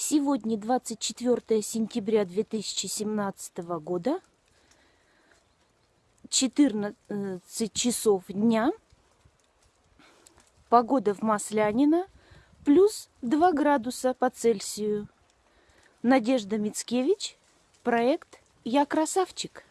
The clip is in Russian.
Сегодня 24 сентября 2017 года, 14 часов дня. Погода в Маслянино плюс 2 градуса по Цельсию. Надежда Мицкевич, проект «Я красавчик».